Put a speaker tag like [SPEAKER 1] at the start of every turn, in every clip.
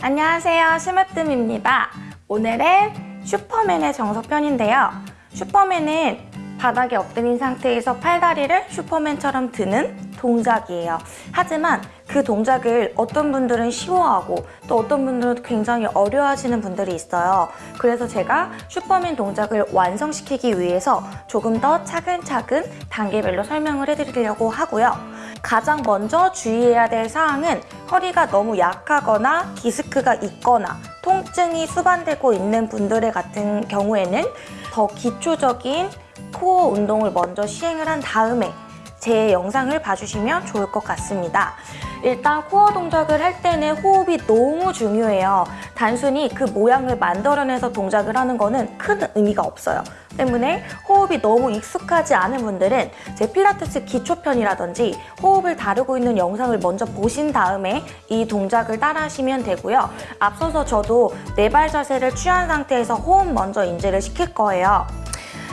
[SPEAKER 1] 안녕하세요. 심으뜸입니다. 오늘은 슈퍼맨의 정석편인데요. 슈퍼맨은 바닥에 엎드린 상태에서 팔다리를 슈퍼맨처럼 드는 동작이에요. 하지만 그 동작을 어떤 분들은 쉬워하고 또 어떤 분들은 굉장히 어려워하시는 분들이 있어요. 그래서 제가 슈퍼맨 동작을 완성시키기 위해서 조금 더 차근차근 단계별로 설명을 해드리려고 하고요. 가장 먼저 주의해야 될 사항은 허리가 너무 약하거나 디스크가 있거나 통증이 수반되고 있는 분들의 같은 경우에는 더 기초적인 코어 운동을 먼저 시행을 한 다음에 제 영상을 봐주시면 좋을 것 같습니다. 일단 코어 동작을 할 때는 호흡이 너무 중요해요. 단순히 그 모양을 만들어내서 동작을 하는 거는 큰 의미가 없어요. 때문에 호흡이 너무 익숙하지 않은 분들은 제 필라테스 기초편이라든지 호흡을 다루고 있는 영상을 먼저 보신 다음에 이 동작을 따라 하시면 되고요. 앞서서 저도 네발 자세를 취한 상태에서 호흡 먼저 인지를 시킬 거예요.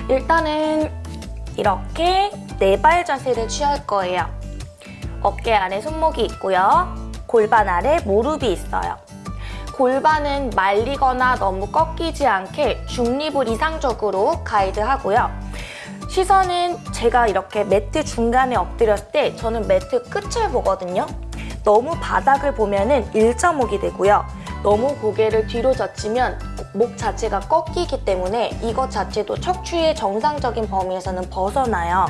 [SPEAKER 1] 일단은 이렇게 네 발 자세를 취할 거예요. 어깨 아래 손목이 있고요. 골반 아래 무릎이 있어요. 골반은 말리거나 너무 꺾이지 않게 중립을 이상적으로 가이드하고요. 시선은 제가 이렇게 매트 중간에 엎드렸을 때 저는 매트 끝을 보거든요. 너무 바닥을 보면 은 일자목이 되고요. 너무 고개를 뒤로 젖히면 목 자체가 꺾이기 때문에 이것 자체도 척추의 정상적인 범위에서는 벗어나요.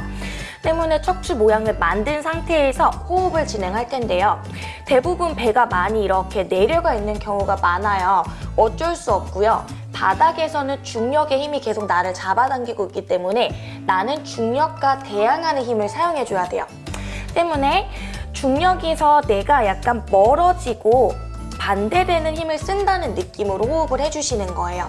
[SPEAKER 1] 때문에 척추 모양을 만든 상태에서 호흡을 진행할 텐데요. 대부분 배가 많이 이렇게 내려가 있는 경우가 많아요. 어쩔 수 없고요. 바닥에서는 중력의 힘이 계속 나를 잡아당기고 있기 때문에 나는 중력과 대항하는 힘을 사용해줘야 돼요. 때문에 중력에서 내가 약간 멀어지고 반대되는 힘을 쓴다는 느낌으로 호흡을 해주시는 거예요.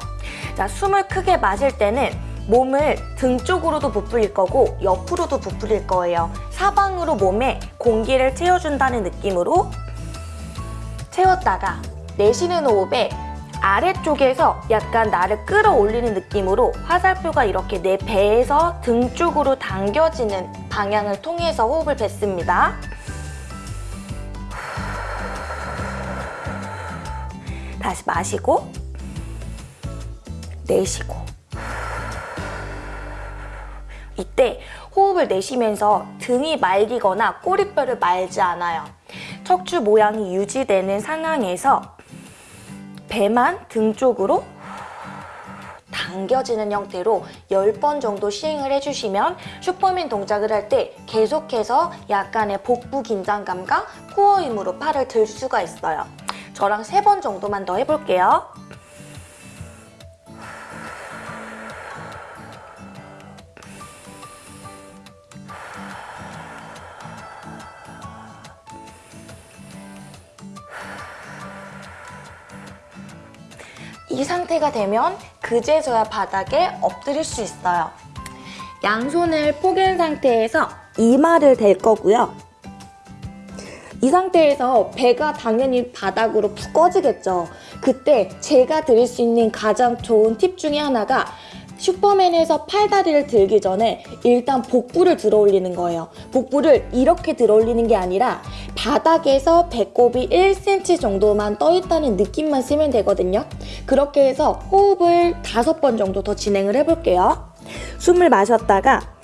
[SPEAKER 1] 자, 숨을 크게 마실 때는 몸을 등 쪽으로도 부풀릴 거고 옆으로도 부풀릴 거예요. 사방으로 몸에 공기를 채워준다는 느낌으로 채웠다가 내쉬는 호흡에 아래쪽에서 약간 나를 끌어올리는 느낌으로 화살표가 이렇게 내 배에서 등 쪽으로 당겨지는 방향을 통해서 호흡을 뱉습니다. 다시 마시고 내쉬고 이때 호흡을 내쉬면서 등이 말리거나 꼬리뼈를 말지 않아요. 척추 모양이 유지되는 상황에서 배만 등 쪽으로 당겨지는 형태로 10번 정도 시행을 해주시면 슈퍼맨 동작을 할 때 계속해서 약간의 복부 긴장감과 코어 힘으로 팔을 들 수가 있어요. 저랑 3번 정도만 더 해볼게요. 이 상태가 되면 그제서야 바닥에 엎드릴 수 있어요. 양손을 포갠 상태에서 이마를 댈 거고요. 이 상태에서 배가 당연히 바닥으로 푹 꺼지겠죠. 그때 제가 드릴 수 있는 가장 좋은 팁 중에 하나가 슈퍼맨에서 팔다리를 들기 전에 일단 복부를 들어 올리는 거예요. 복부를 이렇게 들어 올리는 게 아니라 바닥에서 배꼽이 1cm 정도만 떠 있다는 느낌만 쓰면 되거든요. 그렇게 해서 호흡을 다섯 번 정도 더 진행을 해볼게요. 숨을 마셨다가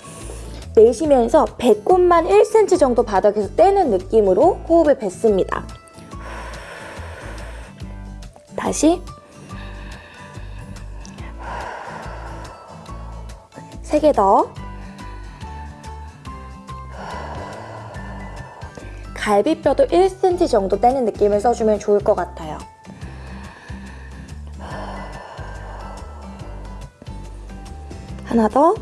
[SPEAKER 1] 내쉬면서 배꼽만 1cm 정도 바닥에서 떼는 느낌으로 호흡을 뱉습니다. 다시 세개 더. 갈비뼈도 1cm 정도 떼는 느낌을 써주면 좋을 것 같아요. 하나 더.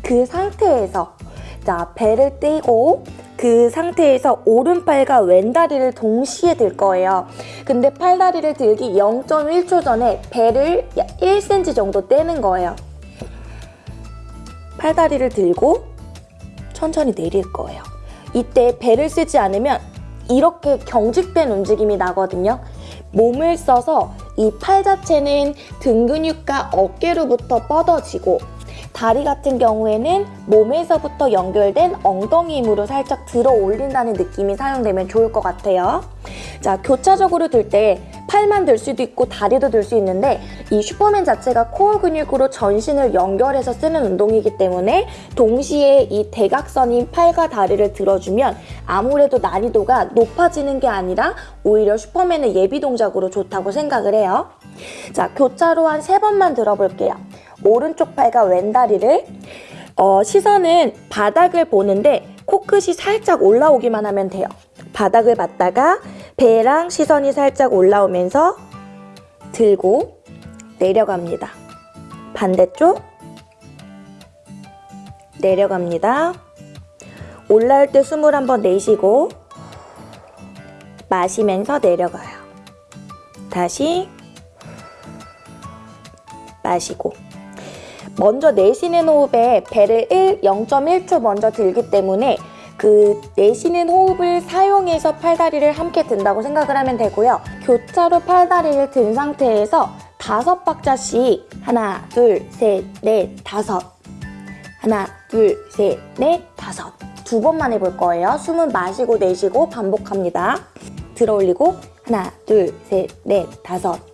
[SPEAKER 1] 그 상태에서 자 배를 떼고 그 상태에서 오른팔과 왼다리를 동시에 들 거예요. 근데 팔다리를 들기 0.1초 전에 배를 1cm 정도 떼는 거예요. 팔다리를 들고 천천히 내릴 거예요. 이때 배를 쓰지 않으면 이렇게 경직된 움직임이 나거든요. 몸을 써서 이 팔 자체는 등 근육과 어깨로부터 뻗어지고 다리 같은 경우에는 몸에서부터 연결된 엉덩이 힘으로 살짝 들어 올린다는 느낌이 사용되면 좋을 것 같아요. 자, 교차적으로 들 때 팔만 들 수도 있고 다리도 들 수 있는데 이 슈퍼맨 자체가 코어 근육으로 전신을 연결해서 쓰는 운동이기 때문에 동시에 이 대각선인 팔과 다리를 들어주면 아무래도 난이도가 높아지는 게 아니라 오히려 슈퍼맨의 예비 동작으로 좋다고 생각을 해요. 자, 교차로 한 세 번만 들어볼게요. 오른쪽 팔과 왼다리를 어, 시선은 바닥을 보는데 코끝이 살짝 올라오기만 하면 돼요. 바닥을 봤다가 배랑 시선이 살짝 올라오면서 들고 내려갑니다. 반대쪽 내려갑니다. 올라올 때 숨을 한번 내쉬고 마시면서 내려가요. 다시 마시고 먼저 내쉬는 호흡에 배를 1, 0.1초 먼저 들기 때문에 그 내쉬는 호흡을 사용해서 팔다리를 함께 든다고 생각을 하면 되고요. 교차로 팔다리를 든 상태에서 다섯 박자씩 하나, 둘, 셋, 넷, 다섯 하나, 둘, 셋, 넷, 다섯 두 번만 해볼 거예요. 숨은 마시고 내쉬고 반복합니다. 들어 올리고 하나, 둘, 셋, 넷, 다섯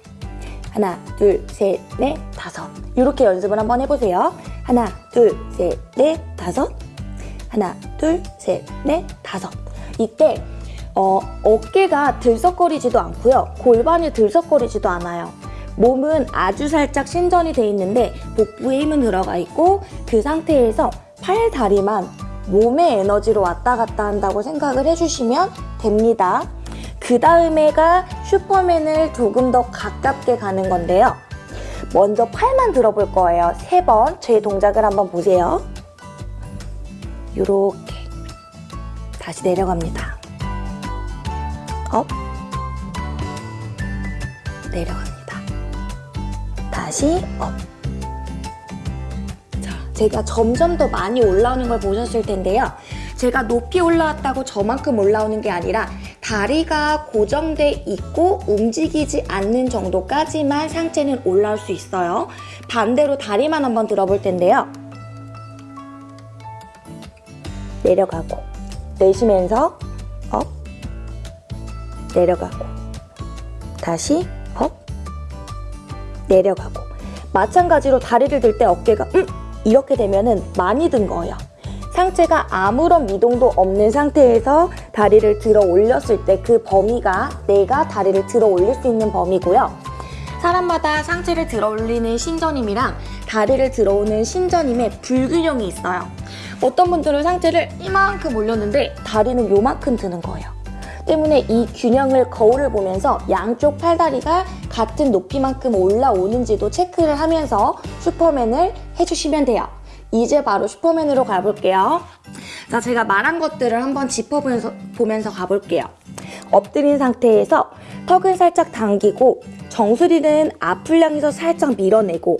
[SPEAKER 1] 하나, 둘, 셋, 넷, 다섯. 이렇게 연습을 한번 해보세요. 하나, 둘, 셋, 넷, 다섯. 하나, 둘, 셋, 넷, 다섯. 이때 어, 어깨가 들썩거리지도 않고요. 골반이 들썩거리지도 않아요. 몸은 아주 살짝 신전이 돼 있는데 복부에 힘은 들어가 있고 그 상태에서 팔, 다리만 몸의 에너지로 왔다 갔다 한다고 생각을 해주시면 됩니다. 그 다음에가 슈퍼맨을 조금 더 가깝게 가는 건데요. 먼저 팔만 들어볼 거예요. 세 번 제 동작을 한번 보세요. 이렇게 다시 내려갑니다. up 내려갑니다. 다시 up. 자, 제가 점점 더 많이 올라오는 걸 보셨을 텐데요. 제가 높이 올라왔다고 저만큼 올라오는 게 아니라 다리가 고정돼 있고 움직이지 않는 정도까지만 상체는 올라올 수 있어요. 반대로 다리만 한번 들어볼 텐데요. 내려가고 내쉬면서 up 내려가고 다시 up 내려가고 마찬가지로 다리를 들 때 어깨가 음 이렇게 되면 은 많이 든 거예요. 상체가 아무런 미동도 없는 상태에서 다리를 들어 올렸을 때 그 범위가 내가 다리를 들어 올릴 수 있는 범위고요. 사람마다 상체를 들어 올리는 신전 힘이랑 다리를 들어오는 신전임의 불균형이 있어요. 어떤 분들은 상체를 이만큼 올렸는데 다리는 요만큼 드는 거예요. 때문에 이 균형을 거울을 보면서 양쪽 팔다리가 같은 높이만큼 올라오는지도 체크를 하면서 슈퍼맨을 해주시면 돼요. 이제 바로 슈퍼맨으로 가볼게요. 자, 제가 말한 것들을 한번 짚어보면서 보면서 가볼게요. 엎드린 상태에서 턱을 살짝 당기고 정수리는 앞을 향해서 살짝 밀어내고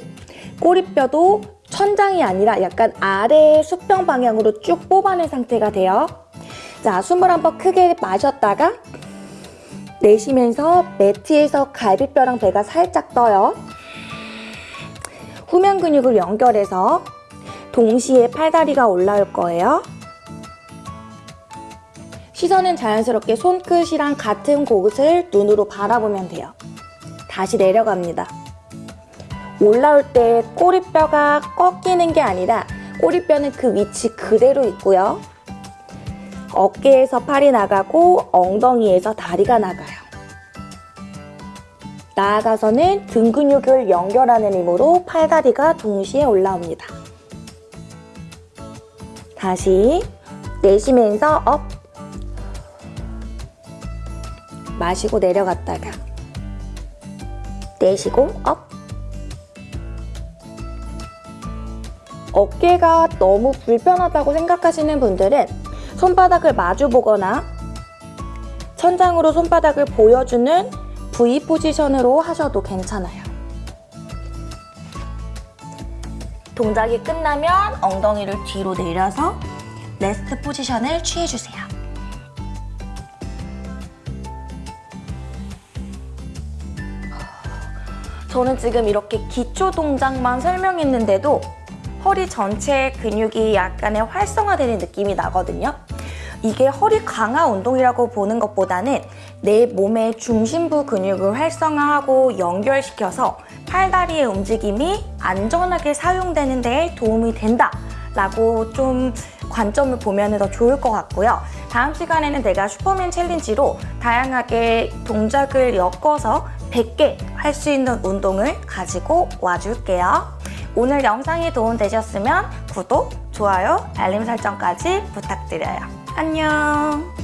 [SPEAKER 1] 꼬리뼈도 천장이 아니라 약간 아래의 수평 방향으로 쭉 뽑아낸 상태가 돼요. 자, 숨을 한번 크게 마셨다가 내쉬면서 매트에서 갈비뼈랑 배가 살짝 떠요. 후면 근육을 연결해서 동시에 팔다리가 올라올 거예요. 시선은 자연스럽게 손끝이랑 같은 곳을 눈으로 바라보면 돼요. 다시 내려갑니다. 올라올 때 꼬리뼈가 꺾이는 게 아니라 꼬리뼈는 그 위치 그대로 있고요. 어깨에서 팔이 나가고 엉덩이에서 다리가 나가요. 나아가서는 등 근육을 연결하는 힘으로 팔다리가 동시에 올라옵니다. 다시 내쉬면서 up 마시고 내려갔다가 내쉬고 up 어깨가 너무 불편하다고 생각하시는 분들은 손바닥을 마주 보거나 천장으로 손바닥을 보여주는 V 포지션으로 하셔도 괜찮아요. 동작이 끝나면 엉덩이를 뒤로 내려서 레스트 포지션을 취해주세요. 저는 지금 이렇게 기초 동작만 설명했는데도 허리 전체 근육이 약간의 활성화되는 느낌이 나거든요. 이게 허리 강화 운동이라고 보는 것보다는 내 몸의 중심부 근육을 활성화하고 연결시켜서 팔다리의 움직임이 안전하게 사용되는 데 도움이 된다 라고 좀 관점을 보면 더 좋을 것 같고요. 다음 시간에는 내가 슈퍼맨 챌린지로 다양하게 동작을 엮어서 100개 할 수 있는 운동을 가지고 와줄게요. 오늘 영상이 도움되셨으면 구독, 좋아요, 알림 설정까지 부탁드려요. 안녕!